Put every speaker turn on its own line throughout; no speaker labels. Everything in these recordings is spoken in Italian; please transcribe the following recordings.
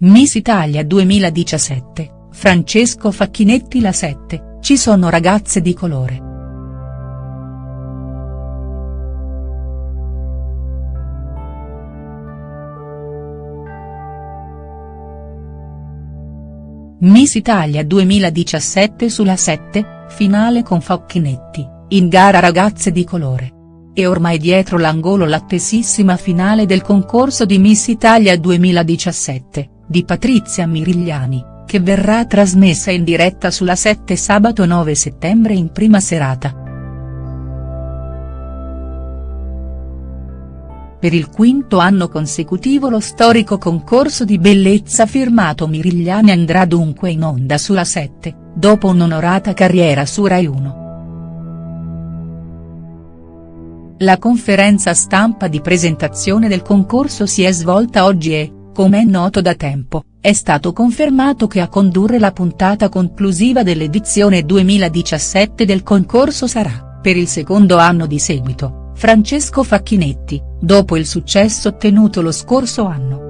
Miss Italia 2017, Francesco Facchinetti La 7, ci sono ragazze di colore. Miss Italia 2017 sulla 7, finale con Facchinetti, in gara ragazze di colore. E ormai dietro l'angolo l'attesissima finale del concorso di Miss Italia 2017 di Patrizia Mirigliani, che verrà trasmessa in diretta sulla 7 sabato 9 settembre in prima serata. Per il quinto anno consecutivo lo storico concorso di bellezza firmato Mirigliani andrà dunque in onda sulla 7, dopo un'onorata carriera su Rai 1. La conferenza stampa di presentazione del concorso si è svolta oggi e, come è noto da tempo, è stato confermato che a condurre la puntata conclusiva dell'edizione 2017 del concorso sarà, per il secondo anno di seguito, Francesco Facchinetti, dopo il successo ottenuto lo scorso anno.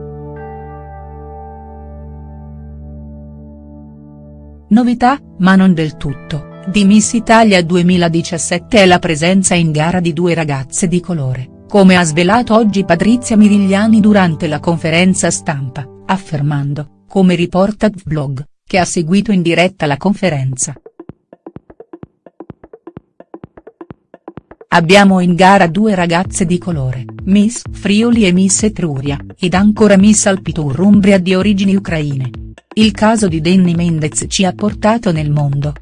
Novità, ma non del tutto, di Miss Italia 2017 è la presenza in gara di due ragazze di colore come ha svelato oggi Patrizia Mirigliani durante la conferenza stampa, affermando, come riporta Vlog, che ha seguito in diretta la conferenza. Abbiamo in gara due ragazze di colore, Miss Friuli e Miss Etruria, ed ancora Miss Alpitur Umbria di origini ucraine. Il caso di Danny Mendez ci ha portato nel mondo.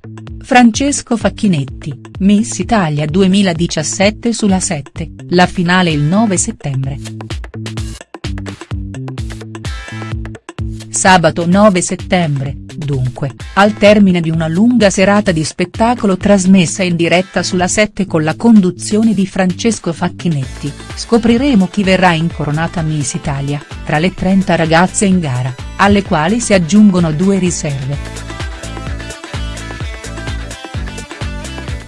Francesco Facchinetti, Miss Italia 2017 sulla 7, la finale il 9 settembre. Sabato 9 settembre, dunque, al termine di una lunga serata di spettacolo trasmessa in diretta sulla 7 con la conduzione di Francesco Facchinetti, scopriremo chi verrà incoronata Miss Italia, tra le 30 ragazze in gara, alle quali si aggiungono due riserve.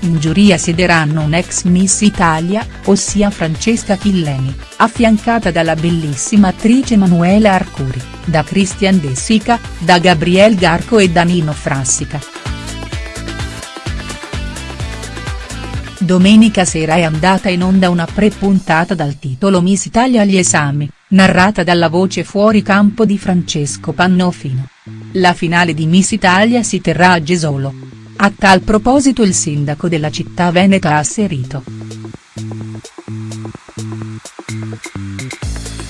In giuria siederanno un'ex Miss Italia, ossia Francesca Chilleni, affiancata dalla bellissima attrice Manuela Arcuri, da Christian De Sica, da Gabriel Garco e da Nino Frassica. Domenica sera è andata in onda una pre-puntata dal titolo Miss Italia agli esami, narrata dalla voce fuori campo di Francesco Pannofino. La finale di Miss Italia si terrà a Gesolo. A tal proposito il sindaco della città veneta ha asserito.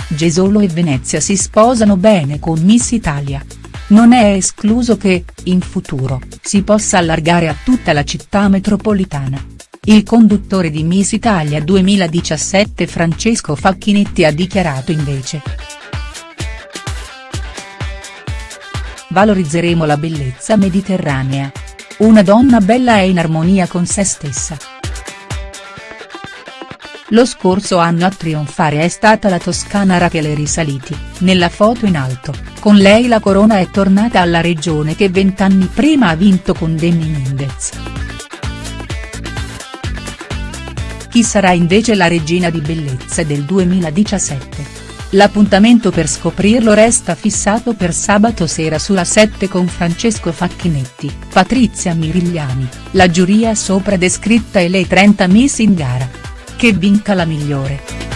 Gesolo e Venezia si sposano bene con Miss Italia. Non è escluso che, in futuro, si possa allargare a tutta la città metropolitana. Il conduttore di Miss Italia 2017 Francesco Facchinetti ha dichiarato invece. Valorizzeremo la bellezza mediterranea, una donna bella e in armonia con se stessa. Lo scorso anno a trionfare è stata la toscana Rachele Risaliti, nella foto in alto, con lei la corona è tornata alla regione che vent'anni prima ha vinto con Danny Mendez. Chi sarà invece la regina di bellezza del 2017? L'appuntamento per scoprirlo resta fissato per sabato sera sulla 7 con Francesco Facchinetti, Patrizia Mirigliani, la giuria sopra descritta e le 30 miss in gara. Che vinca la migliore.